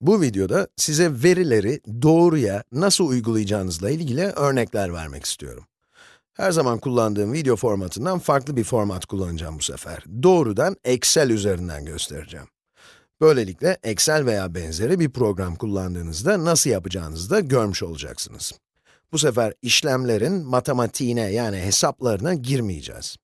Bu videoda size verileri doğruya nasıl uygulayacağınızla ilgili örnekler vermek istiyorum. Her zaman kullandığım video formatından farklı bir format kullanacağım bu sefer. Doğrudan Excel üzerinden göstereceğim. Böylelikle Excel veya benzeri bir program kullandığınızda nasıl yapacağınızı da görmüş olacaksınız. Bu sefer işlemlerin matematiğine yani hesaplarına girmeyeceğiz.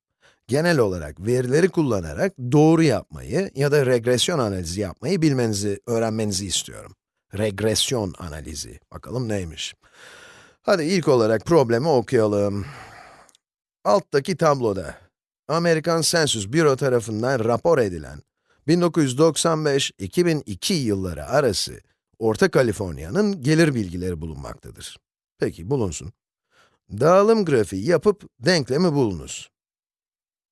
Genel olarak verileri kullanarak doğru yapmayı ya da regresyon analizi yapmayı bilmenizi, öğrenmenizi istiyorum. Regresyon analizi. Bakalım neymiş? Hadi ilk olarak problemi okuyalım. Alttaki tabloda, Amerikan Census Bureau tarafından rapor edilen 1995-2002 yılları arası Orta Kaliforniya'nın gelir bilgileri bulunmaktadır. Peki, bulunsun. Dağılım grafiği yapıp denklemi bulunuz.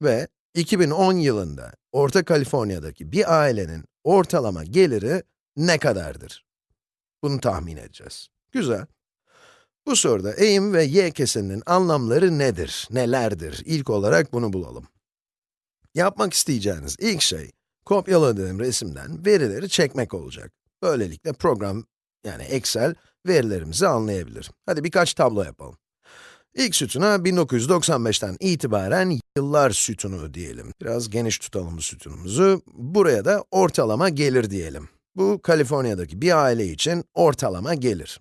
Ve 2010 yılında Orta Kaliforniya'daki bir ailenin ortalama geliri ne kadardır? Bunu tahmin edeceğiz. Güzel. Bu soruda eğim ve y keseninin anlamları nedir, nelerdir? İlk olarak bunu bulalım. Yapmak isteyeceğiniz ilk şey, kopyaladığım resimden verileri çekmek olacak. Böylelikle program, yani Excel, verilerimizi anlayabilir. Hadi birkaç tablo yapalım. İlk sütuna 1995'ten itibaren yıllar sütunu diyelim. Biraz geniş tutalım sütunumuzu. Buraya da ortalama gelir diyelim. Bu, Kaliforniya'daki bir aile için ortalama gelir.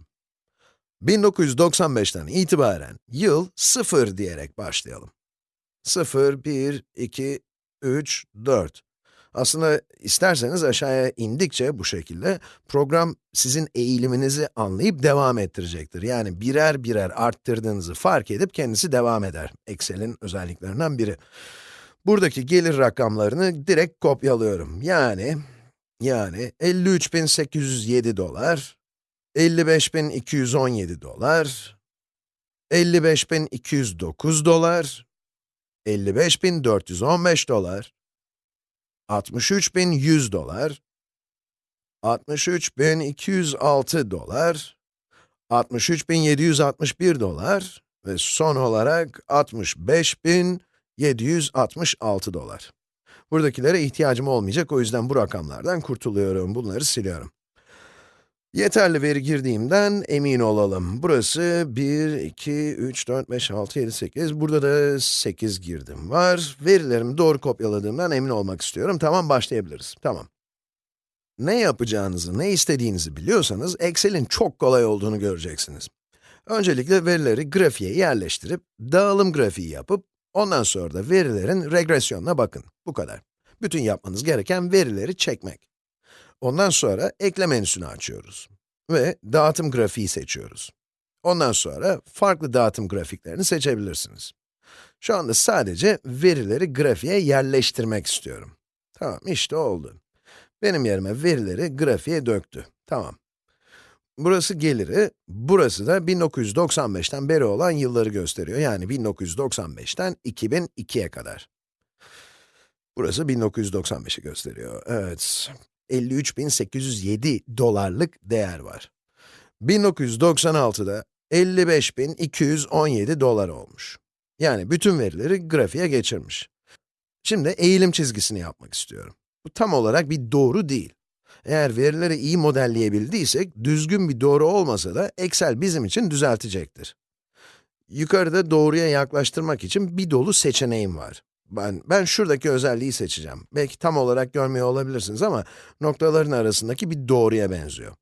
1995'ten itibaren yıl 0 diyerek başlayalım. 0, 1, 2, 3, 4. Aslında isterseniz aşağıya indikçe bu şekilde, program sizin eğiliminizi anlayıp devam ettirecektir. Yani birer birer arttırdığınızı fark edip kendisi devam eder. Excel'in özelliklerinden biri. Buradaki gelir rakamlarını direkt kopyalıyorum. Yani, yani 53.807 dolar, 55.217 dolar, 55.209 dolar, 55.415 dolar, 63.100 dolar, 63.206 dolar, 63.761 dolar ve son olarak 65.766 dolar. Buradakilere ihtiyacım olmayacak, o yüzden bu rakamlardan kurtuluyorum, bunları siliyorum. Yeterli veri girdiğimden emin olalım. Burası 1, 2, 3, 4, 5, 6, 7, 8. Burada da 8 girdim var. Verilerimi doğru kopyaladığımdan emin olmak istiyorum. Tamam, başlayabiliriz. Tamam. Ne yapacağınızı, ne istediğinizi biliyorsanız, Excel'in çok kolay olduğunu göreceksiniz. Öncelikle verileri grafiğe yerleştirip, dağılım grafiği yapıp, ondan sonra da verilerin regresyonuna bakın. Bu kadar. Bütün yapmanız gereken verileri çekmek. Ondan sonra ekle menüsünü açıyoruz. Ve dağıtım grafiği seçiyoruz. Ondan sonra farklı dağıtım grafiklerini seçebilirsiniz. Şu anda sadece verileri grafiğe yerleştirmek istiyorum. Tamam, işte oldu. Benim yerime verileri grafiğe döktü. Tamam. Burası geliri, burası da 1995'ten beri olan yılları gösteriyor. Yani 1995'ten 2002'ye kadar. Burası 1995'i gösteriyor. Evet. 53.807 dolarlık değer var. 1996'da 55.217 dolar olmuş. Yani bütün verileri grafiğe geçirmiş. Şimdi eğilim çizgisini yapmak istiyorum. Bu tam olarak bir doğru değil. Eğer verileri iyi modelleyebildiysek, düzgün bir doğru olmasa da Excel bizim için düzeltecektir. Yukarıda doğruya yaklaştırmak için bir dolu seçeneğim var. Ben, ben şuradaki özelliği seçeceğim. Belki tam olarak görmüyor olabilirsiniz ama noktaların arasındaki bir doğruya benziyor.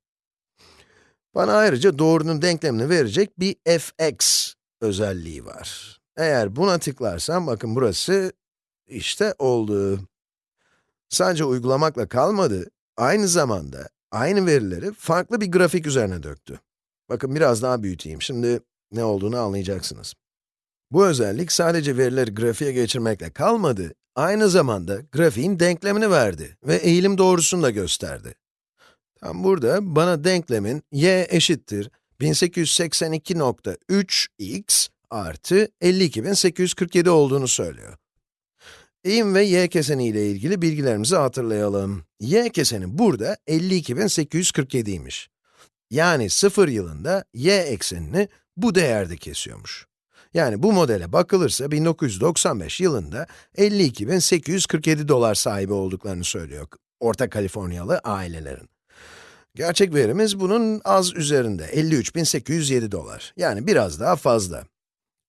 Bana ayrıca doğrunun denklemini verecek bir fx özelliği var. Eğer buna tıklarsam, bakın burası işte oldu. Sadece uygulamakla kalmadı, aynı zamanda aynı verileri farklı bir grafik üzerine döktü. Bakın biraz daha büyüteyim, şimdi ne olduğunu anlayacaksınız. Bu özellik sadece verileri grafiğe geçirmekle kalmadı, aynı zamanda grafiğin denklemini verdi ve eğilim doğrusunu da gösterdi. Tam burada bana denklemin y eşittir 1882.3x artı 52.847 olduğunu söylüyor. Eğim ve y keseni ile ilgili bilgilerimizi hatırlayalım. y keseni burada 52.847'ymiş. Yani 0 yılında y eksenini bu değerde kesiyormuş. Yani bu modele bakılırsa 1995 yılında 52.847 dolar sahibi olduklarını söylüyor Orta Kaliforniyalı ailelerin. Gerçek verimiz bunun az üzerinde, 53.807 dolar. Yani biraz daha fazla.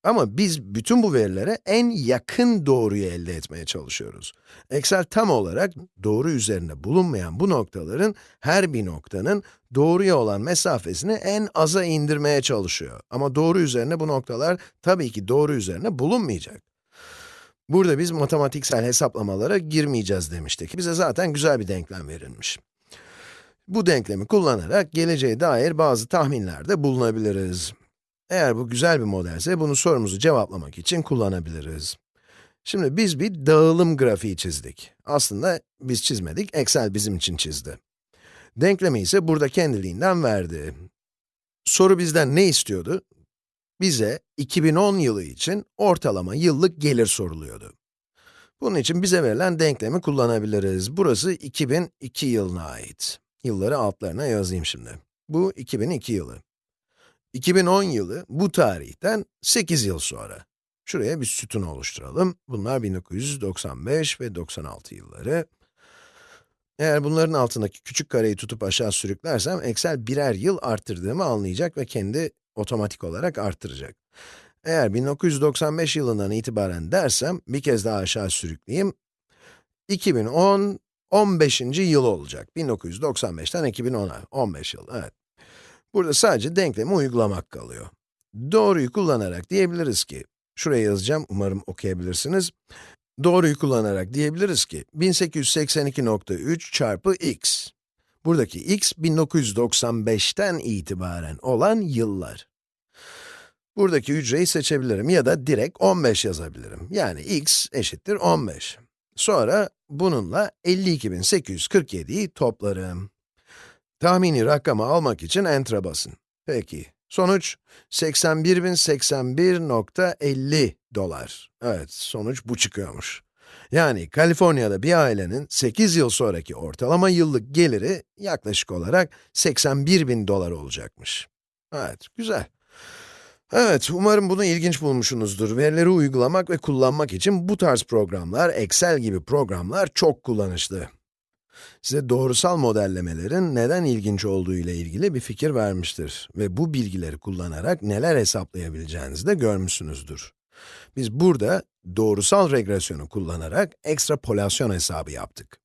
Ama biz bütün bu verilere en yakın doğruyu elde etmeye çalışıyoruz. Excel tam olarak doğru üzerinde bulunmayan bu noktaların her bir noktanın doğruya olan mesafesini en aza indirmeye çalışıyor. Ama doğru üzerine bu noktalar tabii ki doğru üzerine bulunmayacak. Burada biz matematiksel hesaplamalara girmeyeceğiz demiştik. Bize zaten güzel bir denklem verilmiş. Bu denklemi kullanarak geleceğe dair bazı tahminlerde bulunabiliriz. Eğer bu güzel bir modelse, bunu sorumuzu cevaplamak için kullanabiliriz. Şimdi biz bir dağılım grafiği çizdik. Aslında biz çizmedik, Excel bizim için çizdi. Denklemi ise burada kendiliğinden verdi. Soru bizden ne istiyordu? Bize 2010 yılı için ortalama yıllık gelir soruluyordu. Bunun için bize verilen denklemi kullanabiliriz. Burası 2002 yılına ait. Yılları altlarına yazayım şimdi. Bu 2002 yılı. 2010 yılı bu tarihten 8 yıl sonra. Şuraya bir sütun oluşturalım. Bunlar 1995 ve 96 yılları. Eğer bunların altındaki küçük kareyi tutup aşağı sürüklersem, Excel birer yıl arttırdığımı anlayacak ve kendi otomatik olarak arttıracak. Eğer 1995 yılından itibaren dersem, bir kez daha aşağı sürükleyeyim. 2010, 15. yıl olacak. 1995'ten 2010'a, 15 yıl, evet. Burada sadece denklemi uygulamak kalıyor. Doğruyu kullanarak diyebiliriz ki, şuraya yazacağım, umarım okuyabilirsiniz. Doğruyu kullanarak diyebiliriz ki, 1882.3 çarpı x. Buradaki x, 1995'ten itibaren olan yıllar. Buradaki hücreyi seçebilirim ya da direkt 15 yazabilirim. Yani x eşittir 15. Sonra bununla 52.847'yi toplarım. Tahmini rakamı almak için Enter'a basın. Peki, sonuç 81.081.50 dolar. Evet, sonuç bu çıkıyormuş. Yani Kaliforniya'da bir ailenin 8 yıl sonraki ortalama yıllık geliri yaklaşık olarak 81.000 dolar olacakmış. Evet, güzel. Evet, umarım bunu ilginç bulmuşsunuzdur. Verileri uygulamak ve kullanmak için bu tarz programlar, Excel gibi programlar çok kullanışlı. Size doğrusal modellemelerin neden ilginç olduğu ile ilgili bir fikir vermiştir. Ve bu bilgileri kullanarak neler hesaplayabileceğinizi de görmüşsünüzdür. Biz burada doğrusal regresyonu kullanarak ekstrapolasyon hesabı yaptık.